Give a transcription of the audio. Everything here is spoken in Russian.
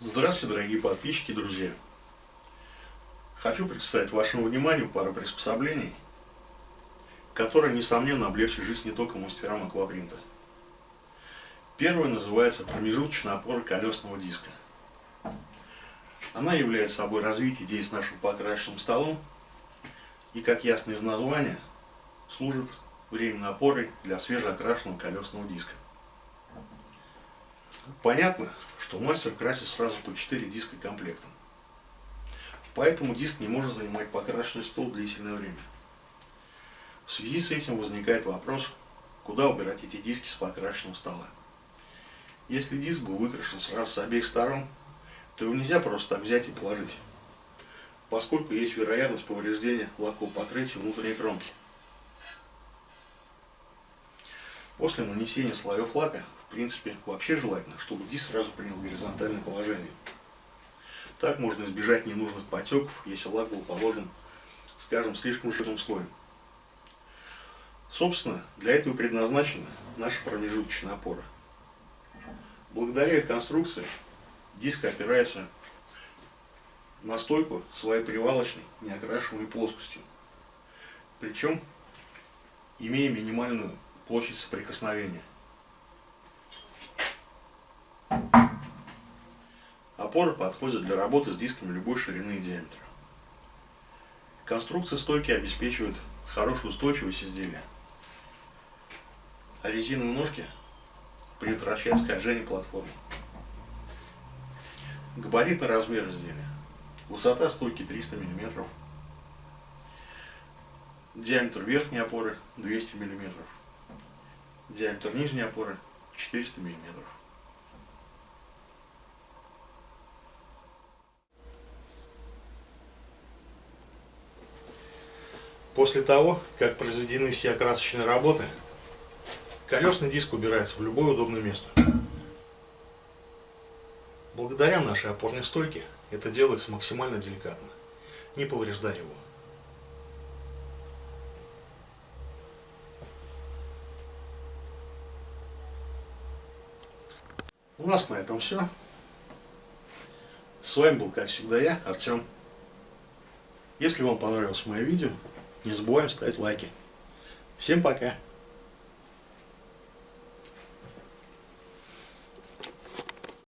Здравствуйте, дорогие подписчики и друзья! Хочу представить вашему вниманию пару приспособлений, которые, несомненно, облегчат жизнь не только мастерам аквапринта. Первое называется промежуточная опора колесного диска. Она является собой развитие идеи с нашим покрашенным столом и, как ясно из названия, служит временной опорой для свежеокрашенного колесного диска. Понятно, что мастер красит сразу по 4 диска комплектом. Поэтому диск не может занимать покрашенный стол длительное время. В связи с этим возникает вопрос, куда убирать эти диски с покрашенного стола. Если диск был выкрашен сразу с обеих сторон, то его нельзя просто так взять и положить, поскольку есть вероятность повреждения лакового покрытия внутренней кромки. После нанесения слоев лака, в принципе, вообще желательно, чтобы диск сразу принял горизонтальное положение. Так можно избежать ненужных потеков, если лак был положен, скажем, слишком жирным слоем. Собственно, для этого предназначена наша промежуточная опора. Благодаря конструкции диск опирается на стойку своей привалочной неокрашиваемой плоскостью. Причем имея минимальную площадь соприкосновения. Опоры подходят для работы с дисками любой ширины и диаметра. Конструкция стойки обеспечивает хорошую устойчивость изделия, а резиновые ножки предотвращают скольжение платформы. Габаритный размер изделия. Высота стойки 300 мм. Диаметр верхней опоры 200 мм. Диаметр нижней опоры 400 мм. После того, как произведены все окрасочные работы, колесный диск убирается в любое удобное место. Благодаря нашей опорной стойке это делается максимально деликатно, не повреждая его. У нас на этом все. С вами был, как всегда, я, Артем. Если вам понравилось мое видео, не забываем ставить лайки. Всем пока!